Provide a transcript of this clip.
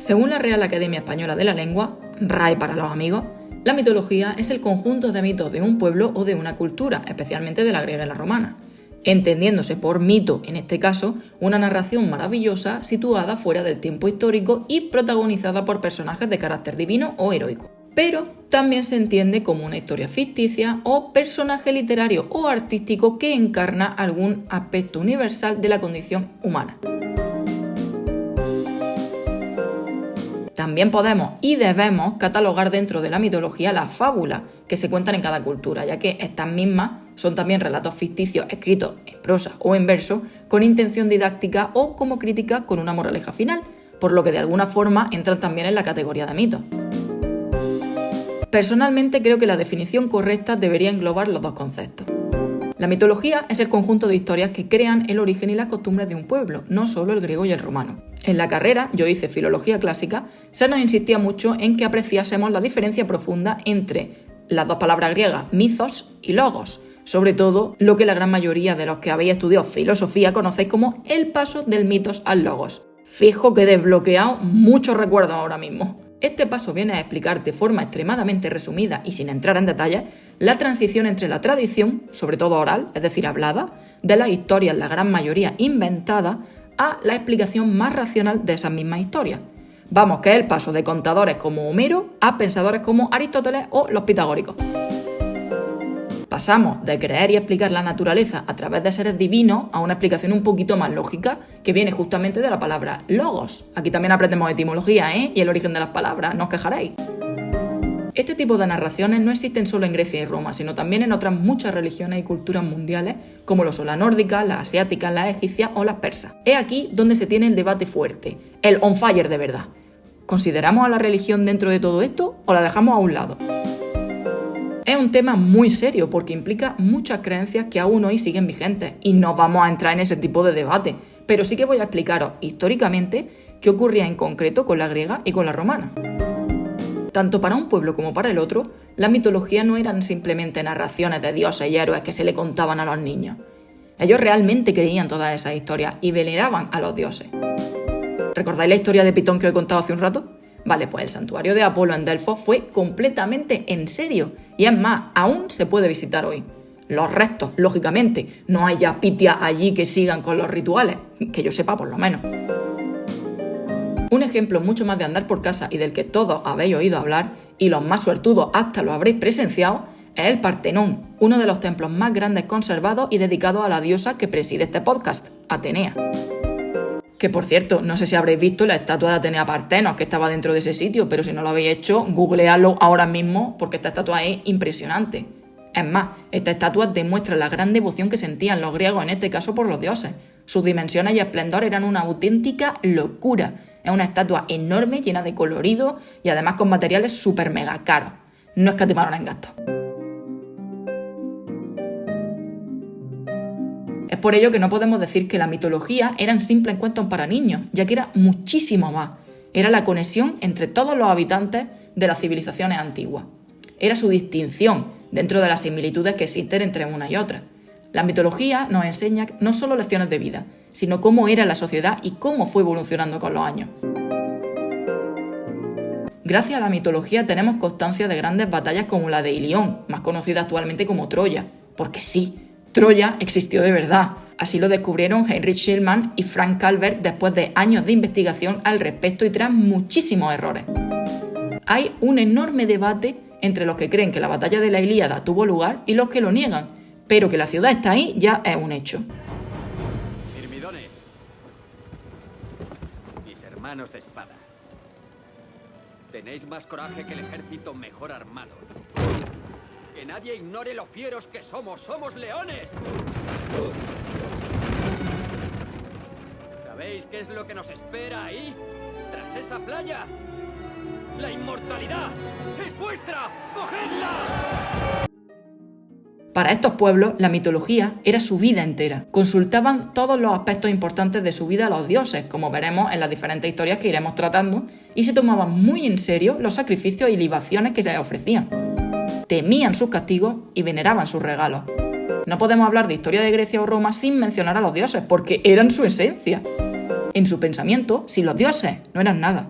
Según la Real Academia Española de la Lengua, RAE para los amigos, la mitología es el conjunto de mitos de un pueblo o de una cultura, especialmente de la griega y la romana, entendiéndose por mito, en este caso, una narración maravillosa situada fuera del tiempo histórico y protagonizada por personajes de carácter divino o heroico. Pero también se entiende como una historia ficticia o personaje literario o artístico que encarna algún aspecto universal de la condición humana. También podemos y debemos catalogar dentro de la mitología las fábulas que se cuentan en cada cultura, ya que estas mismas son también relatos ficticios escritos en prosa o en verso con intención didáctica o como crítica con una moraleja final, por lo que de alguna forma entran también en la categoría de mitos. Personalmente creo que la definición correcta debería englobar los dos conceptos. La mitología es el conjunto de historias que crean el origen y las costumbres de un pueblo, no solo el griego y el romano. En la carrera, yo hice filología clásica, se nos insistía mucho en que apreciásemos la diferencia profunda entre las dos palabras griegas, mithos y logos, sobre todo lo que la gran mayoría de los que habéis estudiado filosofía conocéis como el paso del mitos al logos. Fijo que he desbloqueado muchos recuerdos ahora mismo. Este paso viene a explicar de forma extremadamente resumida y sin entrar en detalles la transición entre la tradición, sobre todo oral, es decir, hablada, de las historias, la gran mayoría inventadas, a la explicación más racional de esas mismas historias. Vamos, que es el paso de contadores como Homero a pensadores como Aristóteles o los pitagóricos. Pasamos de creer y explicar la naturaleza a través de seres divinos a una explicación un poquito más lógica que viene justamente de la palabra logos. Aquí también aprendemos etimología ¿eh? y el origen de las palabras, no os quejaréis. Este tipo de narraciones no existen solo en Grecia y Roma, sino también en otras muchas religiones y culturas mundiales, como lo son la nórdica, la asiática, la egipcia o las persas. Es aquí donde se tiene el debate fuerte, el on fire de verdad. ¿Consideramos a la religión dentro de todo esto o la dejamos a un lado? Es un tema muy serio porque implica muchas creencias que aún hoy siguen vigentes y no vamos a entrar en ese tipo de debate, pero sí que voy a explicaros históricamente qué ocurría en concreto con la griega y con la romana. Tanto para un pueblo como para el otro, la mitología no eran simplemente narraciones de dioses y héroes que se le contaban a los niños. Ellos realmente creían todas esas historias y veneraban a los dioses. ¿Recordáis la historia de Pitón que os he contado hace un rato? Vale, pues el santuario de Apolo en Delfos fue completamente en serio y es más, aún se puede visitar hoy. Los restos, lógicamente, no hay ya pitias allí que sigan con los rituales, que yo sepa por lo menos. Un ejemplo mucho más de andar por casa y del que todos habéis oído hablar, y los más suertudos hasta lo habréis presenciado, es el Partenón, uno de los templos más grandes conservados y dedicados a la diosa que preside este podcast, Atenea. Que por cierto, no sé si habréis visto la estatua de Atenea Partenos que estaba dentro de ese sitio, pero si no lo habéis hecho, googleadlo ahora mismo porque esta estatua es impresionante. Es más, esta estatua demuestra la gran devoción que sentían los griegos, en este caso por los dioses. Sus dimensiones y esplendor eran una auténtica locura. Es una estatua enorme, llena de colorido y además con materiales súper mega caros. No escatimaron en gastos. Por ello que no podemos decir que la mitología eran simples cuentos para niños, ya que era muchísimo más. Era la conexión entre todos los habitantes de las civilizaciones antiguas. Era su distinción dentro de las similitudes que existen entre una y otra. La mitología nos enseña no solo lecciones de vida, sino cómo era la sociedad y cómo fue evolucionando con los años. Gracias a la mitología tenemos constancia de grandes batallas como la de Ilión, más conocida actualmente como Troya, porque sí, Troya existió de verdad. Así lo descubrieron Heinrich Schillmann y Frank Calvert después de años de investigación al respecto y tras muchísimos errores. Hay un enorme debate entre los que creen que la batalla de la Ilíada tuvo lugar y los que lo niegan, pero que la ciudad está ahí ya es un hecho. Mis hermanos de espada, tenéis más coraje que el ejército mejor armado. Que nadie ignore lo fieros que somos. ¡Somos leones! ¿Sabéis qué es lo que nos espera ahí? Tras esa playa. ¡La inmortalidad! ¡Es vuestra! ¡Cogedla! Para estos pueblos, la mitología era su vida entera. Consultaban todos los aspectos importantes de su vida a los dioses, como veremos en las diferentes historias que iremos tratando, y se tomaban muy en serio los sacrificios y libaciones que se les ofrecían temían sus castigos y veneraban sus regalos. No podemos hablar de historia de Grecia o Roma sin mencionar a los dioses, porque eran su esencia. En su pensamiento, si los dioses no eran nada.